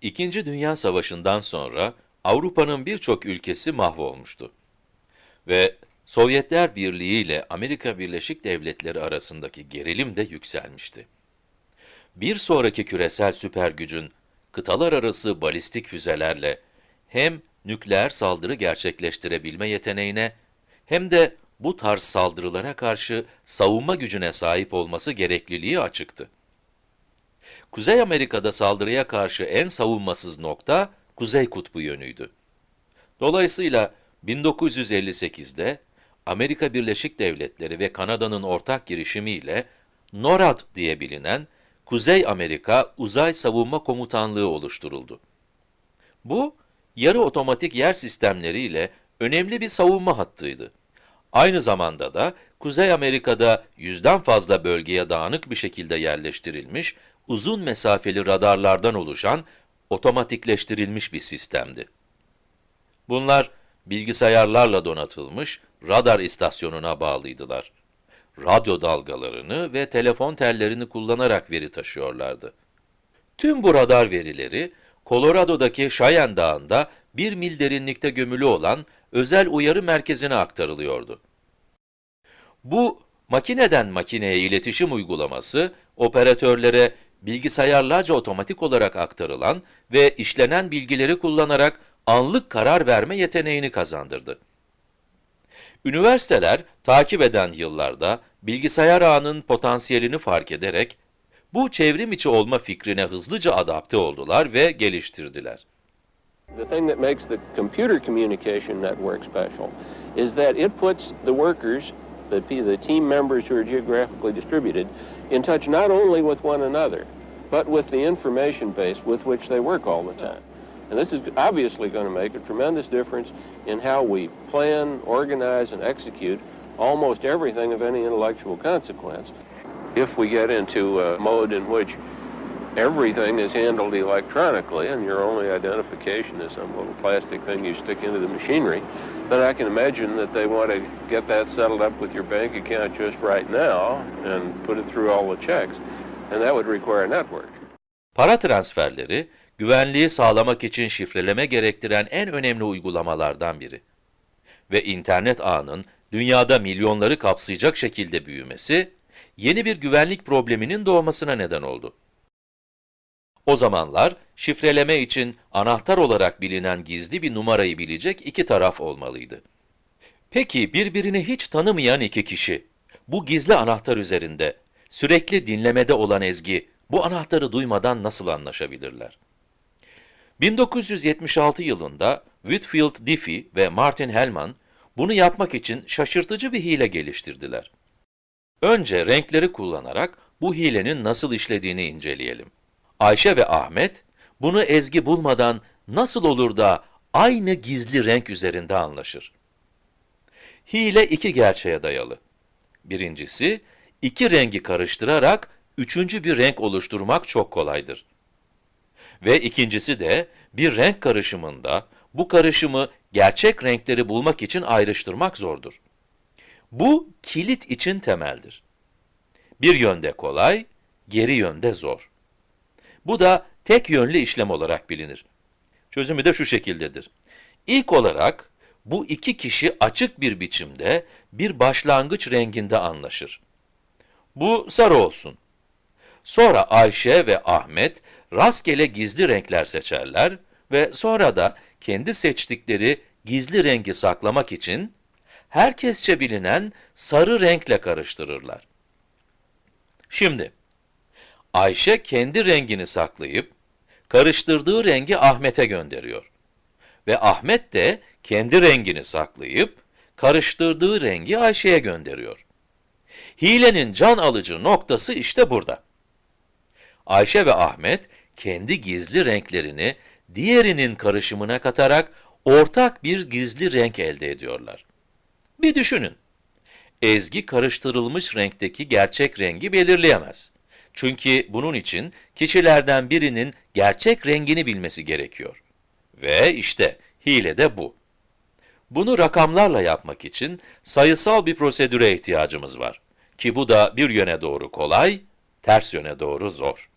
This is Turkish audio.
İkinci Dünya Savaşı'ndan sonra Avrupa'nın birçok ülkesi mahvolmuştu. Ve Sovyetler Birliği ile Amerika Birleşik Devletleri arasındaki gerilim de yükselmişti. Bir sonraki küresel süper gücün kıtalar arası balistik füzelerle hem nükleer saldırı gerçekleştirebilme yeteneğine hem de bu tarz saldırılara karşı savunma gücüne sahip olması gerekliliği açıktı. Kuzey Amerika'da saldırıya karşı en savunmasız nokta Kuzey Kutbu yönüydü. Dolayısıyla 1958'de Amerika Birleşik Devletleri ve Kanada'nın ortak girişimiyle NORAD diye bilinen Kuzey Amerika Uzay Savunma Komutanlığı oluşturuldu. Bu, yarı otomatik yer sistemleriyle önemli bir savunma hattıydı. Aynı zamanda da Kuzey Amerika'da yüzden fazla bölgeye dağınık bir şekilde yerleştirilmiş, uzun mesafeli radarlardan oluşan otomatikleştirilmiş bir sistemdi. Bunlar bilgisayarlarla donatılmış radar istasyonuna bağlıydılar. Radyo dalgalarını ve telefon tellerini kullanarak veri taşıyorlardı. Tüm bu radar verileri, Colorado'daki Cheyenne Dağı'nda bir mil derinlikte gömülü olan özel uyarı merkezine aktarılıyordu. Bu, makineden makineye iletişim uygulaması, operatörlere bilgisayarlarca otomatik olarak aktarılan ve işlenen bilgileri kullanarak anlık karar verme yeteneğini kazandırdı. Üniversiteler, takip eden yıllarda bilgisayar ağının potansiyelini fark ederek, bu çevrim içi olma fikrine hızlıca adapte oldular ve geliştirdiler. The thing that makes the computer communication network special is that it puts the workers, the, the team members who are geographically distributed, in touch not only with one another, but with the information base with which they work all the time. And this is obviously going to make a tremendous difference in how we plan, organize, and execute almost everything of any intellectual consequence. If we get into a mode in which everything is handled electronically and your only identification is some little plastic thing you stick into the machinery, then I can imagine that they want to get that settled up with your bank account just right now and put it through all the checks. And that would require a network. Para transferleri, güvenliği sağlamak için şifreleme gerektiren en önemli uygulamalardan biri. Ve internet ağının dünyada milyonları kapsayacak şekilde büyümesi, yeni bir güvenlik probleminin doğmasına neden oldu. O zamanlar, şifreleme için anahtar olarak bilinen gizli bir numarayı bilecek iki taraf olmalıydı. Peki birbirini hiç tanımayan iki kişi, bu gizli anahtar üzerinde, sürekli dinlemede olan Ezgi, bu anahtarı duymadan nasıl anlaşabilirler? 1976 yılında Whitfield Diffie ve Martin Hellman, bunu yapmak için şaşırtıcı bir hile geliştirdiler. Önce renkleri kullanarak bu hilenin nasıl işlediğini inceleyelim. Ayşe ve Ahmet, bunu Ezgi bulmadan nasıl olur da aynı gizli renk üzerinde anlaşır? Hile iki gerçeğe dayalı. Birincisi, iki rengi karıştırarak üçüncü bir renk oluşturmak çok kolaydır. Ve ikincisi de bir renk karışımında bu karışımı gerçek renkleri bulmak için ayrıştırmak zordur. Bu kilit için temeldir. Bir yönde kolay, geri yönde zor. Bu da tek yönlü işlem olarak bilinir. Çözümü de şu şekildedir. İlk olarak bu iki kişi açık bir biçimde bir başlangıç renginde anlaşır. Bu sarı olsun. Sonra Ayşe ve Ahmet rastgele gizli renkler seçerler ve sonra da kendi seçtikleri gizli rengi saklamak için herkesçe bilinen sarı renkle karıştırırlar. Şimdi, Ayşe kendi rengini saklayıp, karıştırdığı rengi Ahmet'e gönderiyor. Ve Ahmet de kendi rengini saklayıp, karıştırdığı rengi Ayşe'ye gönderiyor. Hilenin can alıcı noktası işte burada. Ayşe ve Ahmet, kendi gizli renklerini diğerinin karışımına katarak ortak bir gizli renk elde ediyorlar. Bir düşünün. Ezgi karıştırılmış renkteki gerçek rengi belirleyemez. Çünkü bunun için kişilerden birinin gerçek rengini bilmesi gerekiyor. Ve işte hile de bu. Bunu rakamlarla yapmak için sayısal bir prosedüre ihtiyacımız var. Ki bu da bir yöne doğru kolay, ters yöne doğru zor.